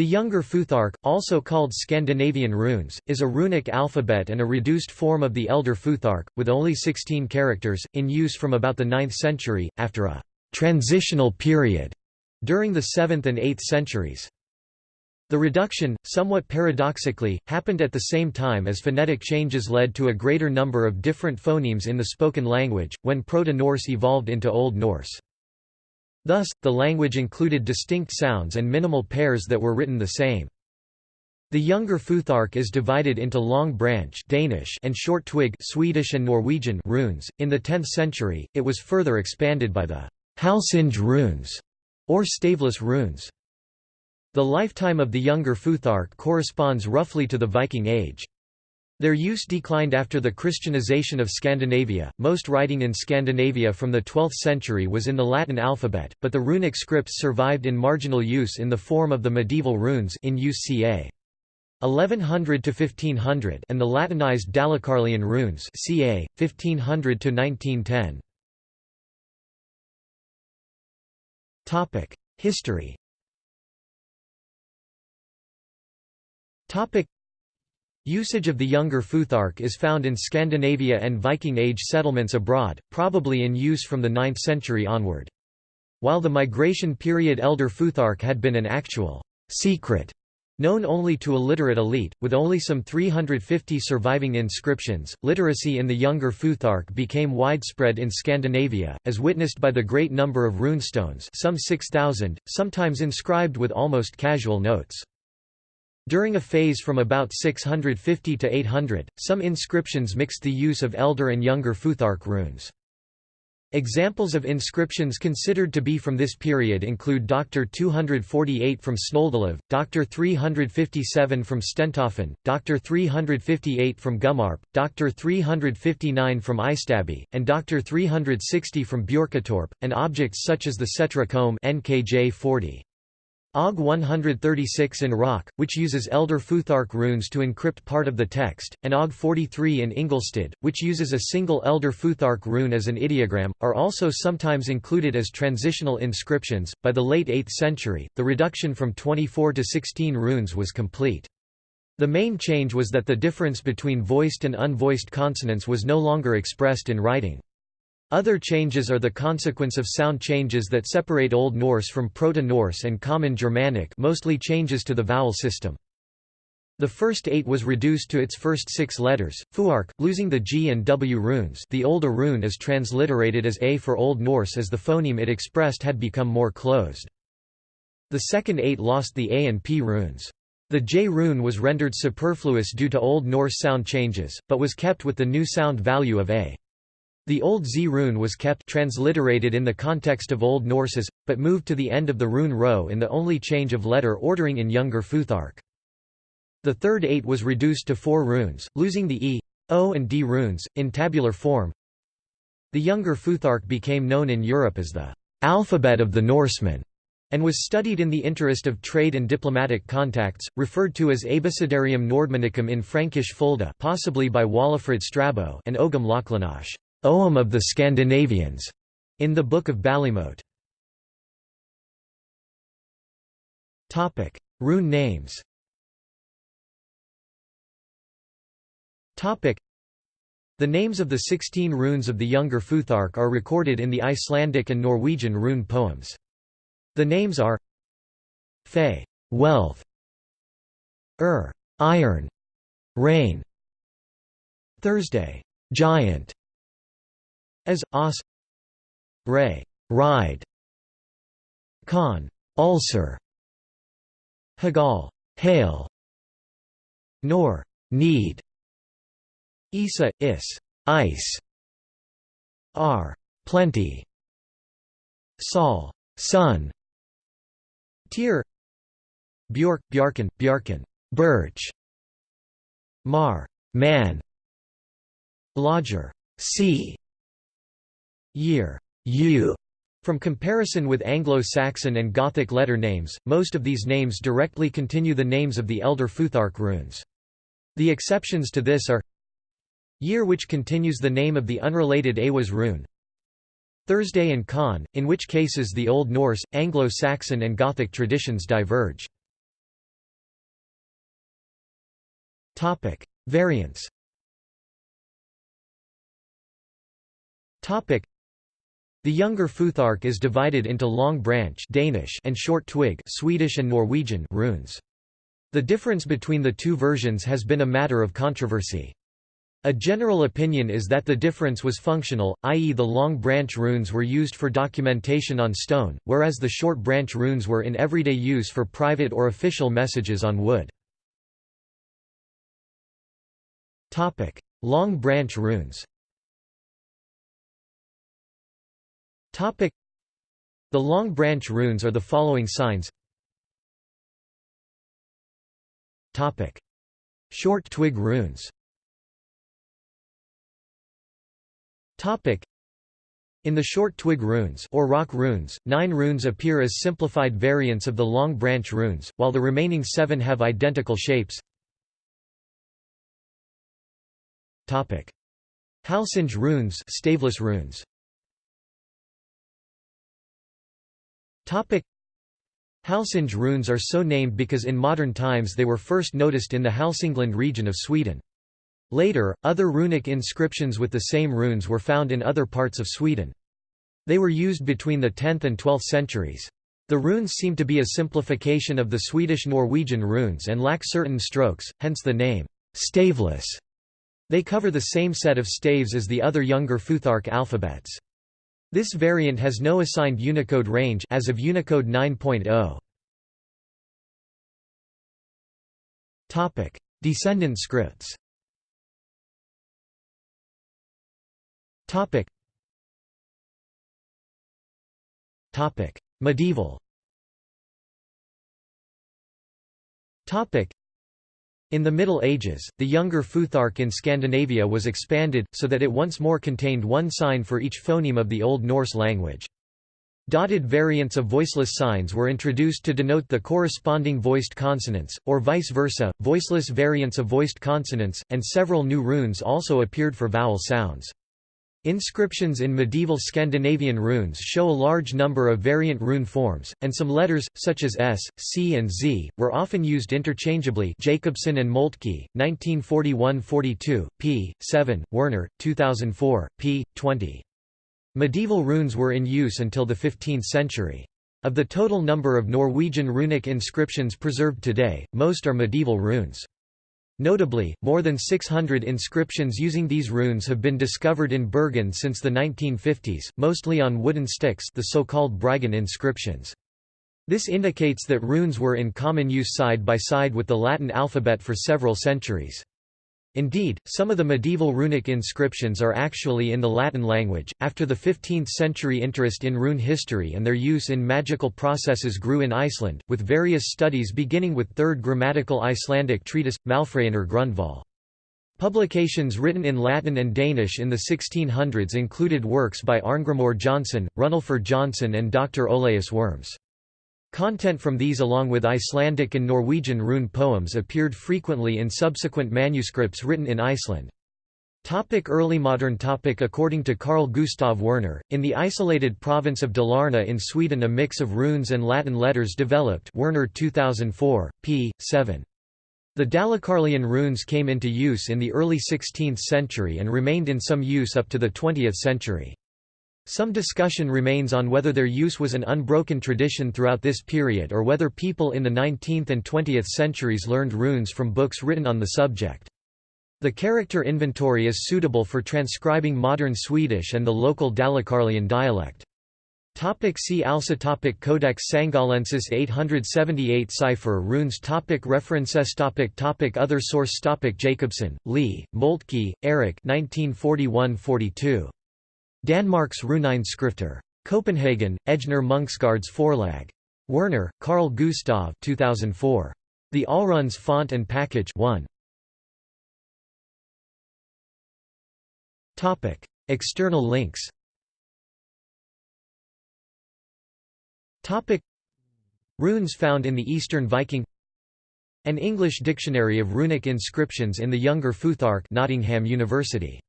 The Younger Futhark, also called Scandinavian runes, is a runic alphabet and a reduced form of the Elder Futhark, with only 16 characters, in use from about the 9th century, after a «transitional period» during the 7th and 8th centuries. The reduction, somewhat paradoxically, happened at the same time as phonetic changes led to a greater number of different phonemes in the spoken language, when Proto-Norse evolved into Old Norse. Thus, the language included distinct sounds and minimal pairs that were written the same. The younger Futhark is divided into long branch Danish and short twig Swedish and Norwegian runes. In the 10th century, it was further expanded by the Halsinge runes, or staveless runes. The lifetime of the younger Futhark corresponds roughly to the Viking Age. Their use declined after the Christianization of Scandinavia. Most writing in Scandinavia from the 12th century was in the Latin alphabet, but the runic scripts survived in marginal use in the form of the medieval runes in use ca. 1100 to 1500 and the Latinized Dalecarlian runes ca. 1500 to 1910. Topic: History. Topic: Usage of the younger Futhark is found in Scandinavia and Viking Age settlements abroad, probably in use from the 9th century onward. While the migration period Elder Futhark had been an actual secret known only to a literate elite, with only some 350 surviving inscriptions, literacy in the younger Futhark became widespread in Scandinavia, as witnessed by the great number of runestones some 6,000, sometimes inscribed with almost casual notes. During a phase from about 650 to 800, some inscriptions mixed the use of elder and younger Futhark runes. Examples of inscriptions considered to be from this period include Dr. 248 from Snoldelev, Dr. 357 from Stentoften, Dr. 358 from Gummarp, Dr. 359 from Eystaby, and Dr. 360 from Björketorp, and objects such as the Setre comb NKJ 40. OG 136 in Rök, which uses Elder Futhark runes to encrypt part of the text, and OG 43 in Ingelstad, which uses a single Elder Futhark rune as an ideogram, are also sometimes included as transitional inscriptions. By the late 8th century, the reduction from 24 to 16 runes was complete. The main change was that the difference between voiced and unvoiced consonants was no longer expressed in writing. Other changes are the consequence of sound changes that separate Old Norse from Proto-Norse and Common Germanic mostly changes to the vowel system. The first eight was reduced to its first six letters, fuark, losing the G and W runes the older rune is transliterated as A for Old Norse as the phoneme it expressed had become more closed. The second eight lost the A and P runes. The J rune was rendered superfluous due to Old Norse sound changes, but was kept with the new sound value of A. The Old Z rune was kept transliterated in the context of Old Norses, but moved to the end of the rune row in the only change of letter ordering in Younger Futhark. The third eight was reduced to four runes, losing the E, O and D runes, in tabular form. The Younger Futhark became known in Europe as the alphabet of the Norsemen and was studied in the interest of trade and diplomatic contacts, referred to as Abecedarium Nordmannicum in Frankish Fulda possibly by Walafrid Strabo and Ogam Lochlannach. Ogham of the Scandinavians, in the Book of Ballymote. Topic: Rune names Topic: The names of the 16 runes of the Younger Futhark are recorded in the Icelandic and Norwegian rune poems. The names are Fe wealth, Ur iron, rain, Thursday giant, as os ray ride con ulcer hagal hail nor need isa is ice r plenty sol sun tier Bjork Bjarken Bjarken birch mar man lodger sea year u. From comparison with Anglo-Saxon and Gothic letter names, most of these names directly continue the names of the elder Futhark runes. The exceptions to this are Year which continues the name of the unrelated Iwaz rune Thursday and kaun, in which cases the Old Norse, Anglo-Saxon and Gothic traditions diverge. Variants. The Younger Futhark is divided into long branch Danish and short twig Swedish and Norwegian runes. The difference between the two versions has been a matter of controversy. A general opinion is that the difference was functional, i.e. the long branch runes were used for documentation on stone, whereas the short branch runes were in everyday use for private or official messages on wood. long branch runes The long branch runes are the following signs. Short twig runes. In the short twig runes or rock runes, nine runes appear as simplified variants of the long branch runes, while the remaining seven have identical shapes. Halsinge runes, staveless runes. Halsinge runes are so named because in modern times they were first noticed in the Hälsingland region of Sweden. Later, other runic inscriptions with the same runes were found in other parts of Sweden. They were used between the 10th and 12th centuries. The runes seem to be a simplification of the Swedish-Norwegian runes and lack certain strokes, hence the name, staveless. They cover the same set of staves as the other younger Futhark alphabets. This variant has no assigned Unicode range as of Unicode 9.0. Topic: Descendant scripts. Topic. Topic. Medieval. Topic. In the Middle Ages, the younger Futhark in Scandinavia was expanded, so that it once more contained one sign for each phoneme of the Old Norse language. Dotted variants of voiceless signs were introduced to denote the corresponding voiced consonants, or vice versa, voiceless variants of voiced consonants, and several new runes also appeared for vowel sounds. Inscriptions in medieval Scandinavian runes show a large number of variant rune forms, and some letters, such as S, C and Z, were often used interchangeably Jacobsen and Moltke, 1941–42, p. 7, Werner, 2004, p. 20. Medieval runes were in use until the 15th century. Of the total number of Norwegian runic inscriptions preserved today, most are medieval runes. Notably, more than 600 inscriptions using these runes have been discovered in Bergen since the 1950s, mostly on wooden sticks the so-called Bryggen inscriptions. This indicates that runes were in common use side by side with the Latin alphabet for several centuries. Indeed, some of the medieval runic inscriptions are actually in the Latin language. After the 15th century, interest in rune history and their use in magical processes grew in Iceland, with various studies beginning with Third Grammatical Icelandic Treatise, Malfræðinnar Grundval. Publications written in Latin and Danish in the 1600s included works by Arngrimur Jónsson, Runolfur Jónsson, and Dr. Olaus Worms. Content from these along with Icelandic and Norwegian rune poems appeared frequently in subsequent manuscripts written in Iceland. Topic early modern topic According to Carl Gustav Werner, in the isolated province of Dalarna in Sweden a mix of runes and Latin letters developed Werner 2004, p. 7. The Dalecarlian runes came into use in the early 16th century and remained in some use up to the 20th century. Some discussion remains on whether their use was an unbroken tradition throughout this period or whether people in the 19th and 20th centuries learned runes from books written on the subject. The character inventory is suitable for transcribing modern Swedish and the local Dalecarlian dialect. Topic see also topic Codex Sangalensis 878 Cipher Runes topic References topic topic Other source topic Jacobsen, Lee, Moltke, Eric 1941–42. Danmarks Skrifter. Copenhagen, Ejner Munksgaards Forlag. Werner, Carl Gustav 2004. The Allrunes Font and Package 1. Topic: External links. Topic: Runes found in the Eastern Viking. An English dictionary of runic inscriptions in the Younger Futhark, Nottingham University.